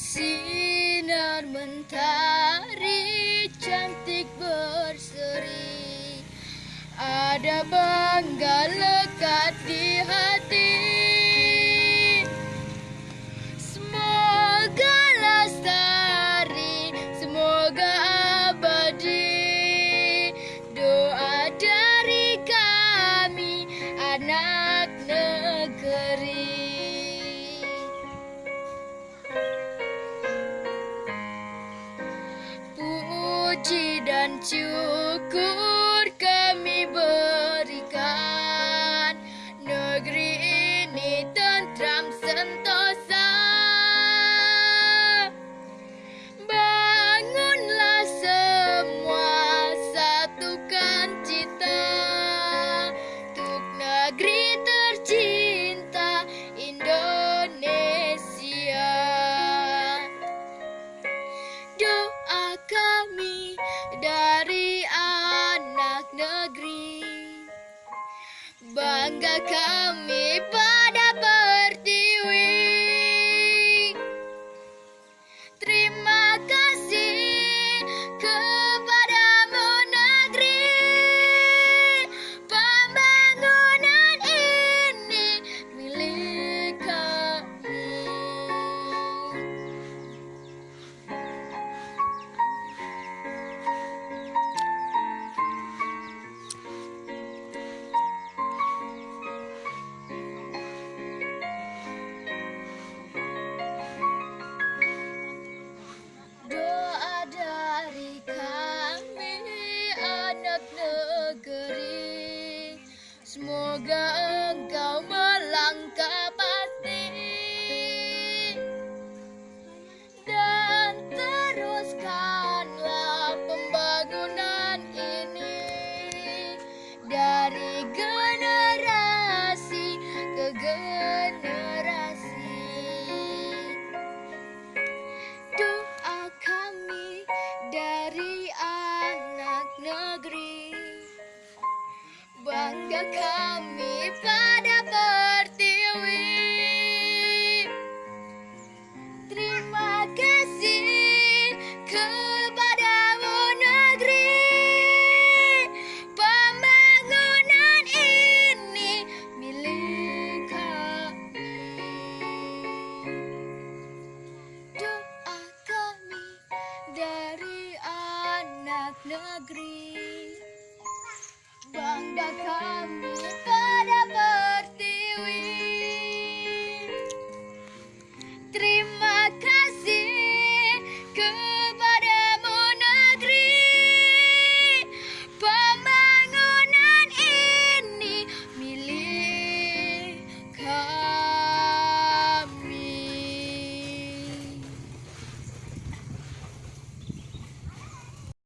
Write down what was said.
sinar mentari cantik berseri. Ada bangga lekat di hati. Semoga lestari, semoga abadi. Doa dari kami anak negeri dan syukur Bangga kami Semoga kami pada Pertiwi. Terima kasih kepadamu negeri Pembangunan ini milik kami. Doa kami dari anak negeri Bangga kami